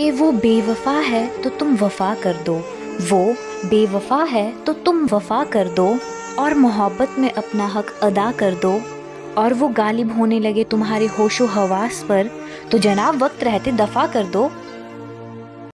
कि वो बेवफा है तो तुम वफा कर दो। वो बेवफा है तो तुम वफा कर दो और मोहब्बत में अपना हक अदा कर दो। और वो गालिब होने लगे तुम्हारे होशो हवास पर तो जनाब वक्त रहते दफ़ा कर दो